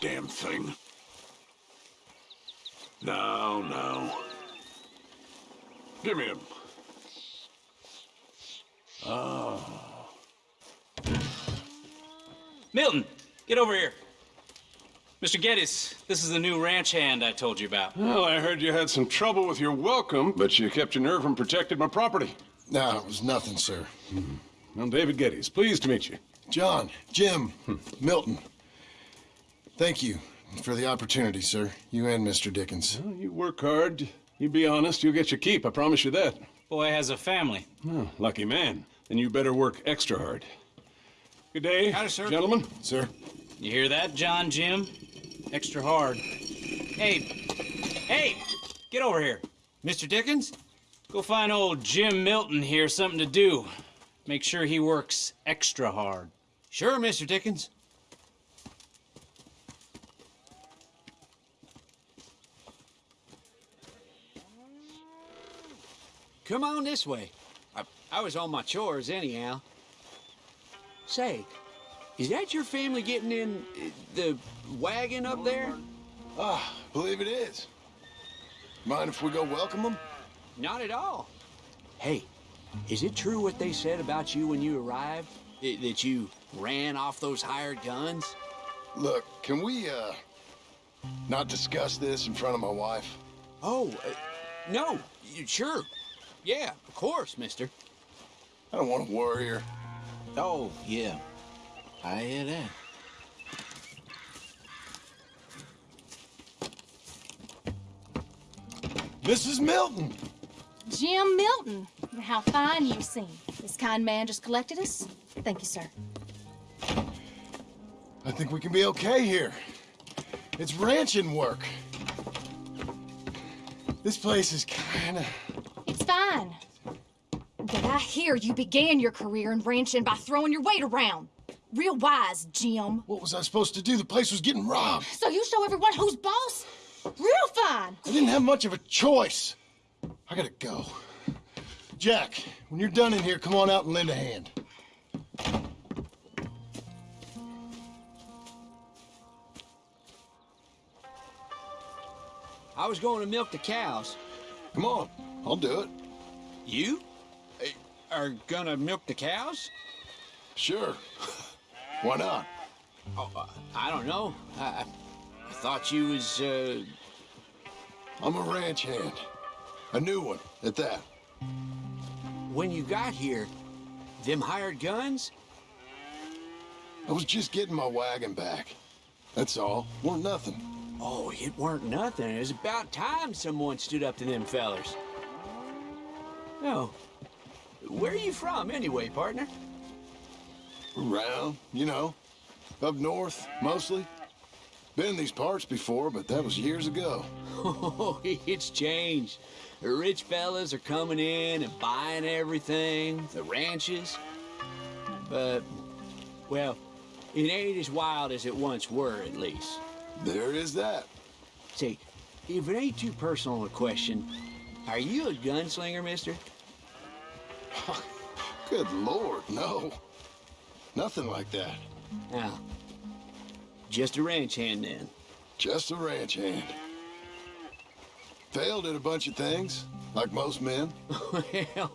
damn thing. Now, now. Give me him. Ah. Milton, get over here. Mr. Geddes, this is the new ranch hand I told you about. Well, I heard you had some trouble with your welcome, but you kept your nerve and protected my property. No, it was nothing, sir. Hmm. I'm David Geddes. Pleased to meet you. John, Jim, hmm. Milton. Thank you for the opportunity, sir. You and Mr. Dickens. Well, you work hard. You be honest, you'll get your keep. I promise you that. Boy has a family. Oh, lucky man. Then you better work extra hard. Good day, Howdy, sir. gentlemen. Sir? You hear that, John Jim? Extra hard. Hey, hey, get over here. Mr. Dickens? Go find old Jim Milton here something to do. Make sure he works extra hard. Sure, Mr. Dickens. Come on this way. I, I was on my chores anyhow. Say, is that your family getting in uh, the wagon up there? Ah, believe it is. Mind if we go welcome them? Not at all. Hey, is it true what they said about you when you arrived? I- that you ran off those hired guns? Look, can we, uh, not discuss this in front of my wife? Oh, uh, no, sure. Yeah, of course, mister. I don't want to worry her. Oh, yeah. I hear that. Mrs. Milton! Jim Milton. How fine you seem. This kind man just collected us. Thank you, sir. I think we can be okay here. It's ranching work. This place is kinda... It's fine. But I hear you began your career in ranching by throwing your weight around. Real wise, Jim. What was I supposed to do? The place was getting robbed. So you show everyone who's boss? Real fine. I didn't have much of a choice. I gotta go. Jack, when you're done in here, come on out and lend a hand. I was going to milk the cows. Come on, I'll do it. You uh, are gonna milk the cows? Sure. Why not? Oh, uh, I don't know. I, I I thought you was, uh, I'm a ranch hand. A new one, at that. when you got here, them hired guns? I was just getting my wagon back. That's all. Weren't nothing. Oh, it weren't nothing. It was about time someone stood up to them fellers. No. Where are you from, anyway, partner? Around, you know. Up north, mostly. Been in these parts before, but that was years ago. Oh, it's changed. The rich fellas are coming in and buying everything, the ranches. But, well, it ain't as wild as it once were, at least. There is that. Say, if it ain't too personal a question, are you a gunslinger, mister? Good lord, no. Nothing like that. Now, just a ranch hand then. Just a ranch hand. Failed at a bunch of things, like most men. well,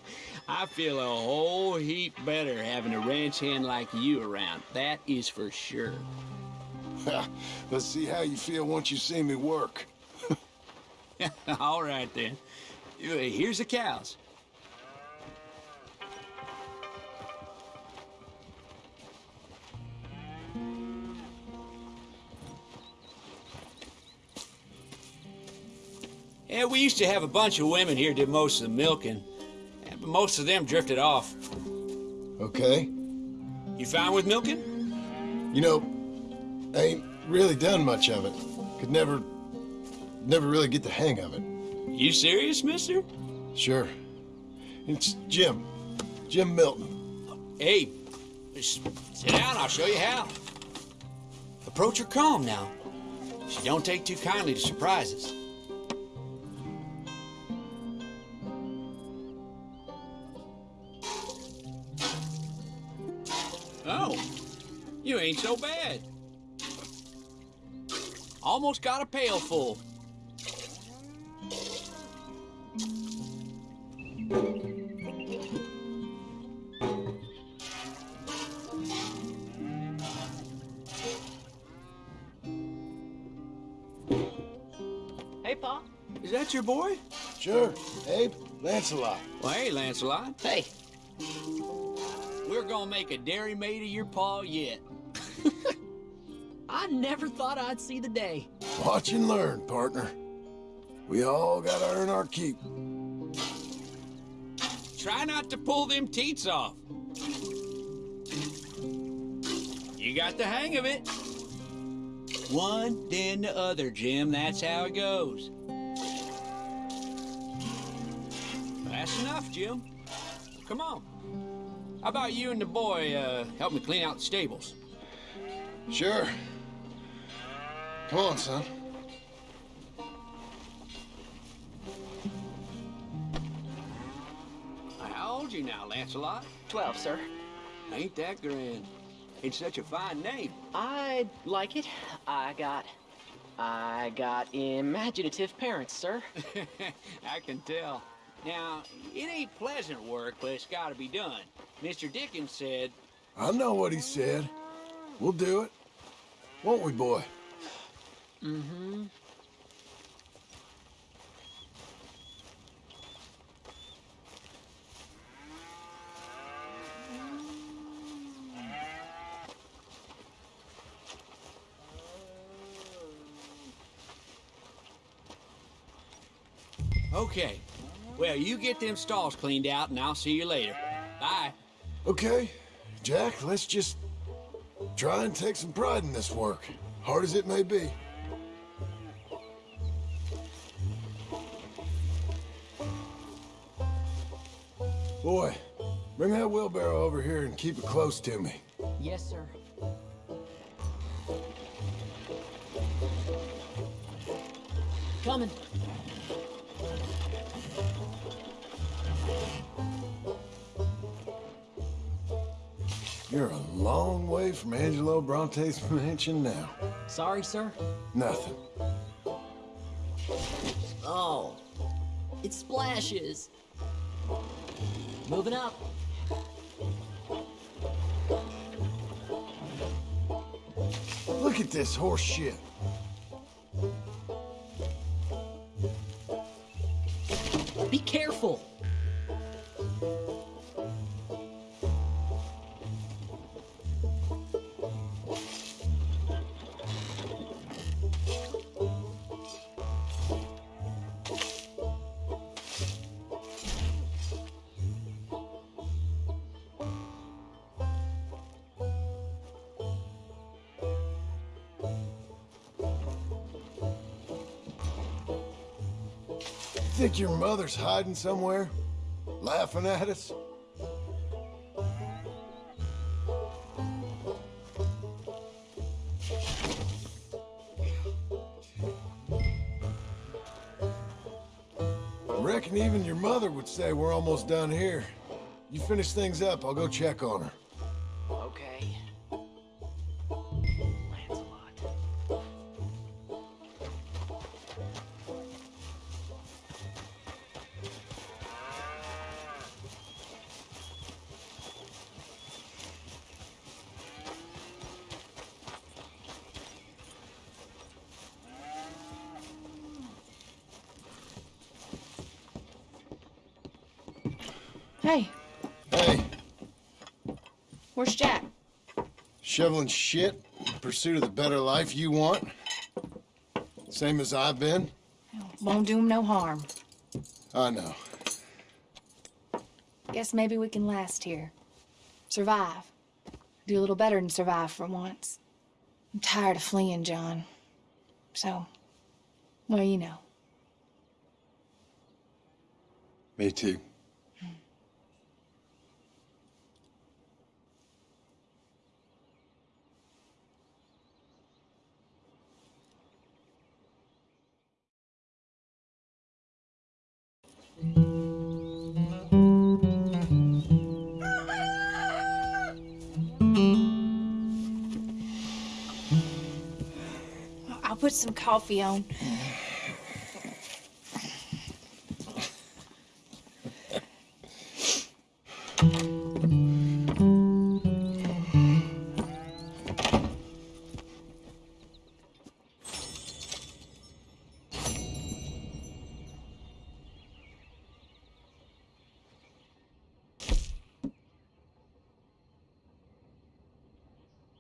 I feel a whole heap better having a ranch hand like you around. That is for sure. Let's see how you feel once you see me work. All right, then. Uh, Here's the cows. Yeah, we used to have a bunch of women here did most of the milking, but most of them drifted off. Okay? You fine with milking? You know, I ain't really done much of it. Could never, never really get the hang of it. You serious, mister? Sure. It's Jim. Jim Milton. Hey, sit down, I'll show you how. Approach her calm now. She don't take too kindly to surprises. You ain't so bad. Almost got a pail full. Hey, Pa. Is that your boy? Sure. Abe, Lancelot. Well, hey, Lancelot. Hey. We're gonna make a dairy maid of your paw yet. I never thought I'd see the day. Watch and learn, partner. We all gotta earn our keep. Try not to pull them teats off. You got the hang of it. One, then the other, Jim. That's how it goes. That's enough, Jim. Come on. How about you and the boy uh, help me clean out the stables? Sure. Come on, son. How old you now, Lancelot? Twelve, sir. Ain't that grand? It's such a fine name. I like it. I got. I got imaginative parents, sir. I can tell. Now, it ain't pleasant work, but it's got to be done. Mr. Dickens said, I know what he said. We'll do it. Won't we, boy? Mm-hmm. Okay. Well, you get them stalls cleaned out, and I'll see you later. Bye. Okay, Jack, let's just try and take some pride in this work, hard as it may be. Boy, bring that wheelbarrow over here and keep it close to me. Yes, sir. Coming. You're a long way from Angelo Bronte's mansion now. Sorry, sir. Nothing. Oh. It splashes. Moving up. Look at this horse shit. Be careful. Think your mother's hiding somewhere? Laughing at us? Reckon even your mother would say we're almost done here. You finish things up, I'll go check on her. Hey, Hey, where's Jack? shoveling shit in pursuit of the better life you want? Same as I've been? Won't do him no harm. I know. Guess maybe we can last here. Survive. Do a little better than survive for once. I'm tired of fleeing, John. So, well, you know. Me too. some coffee on.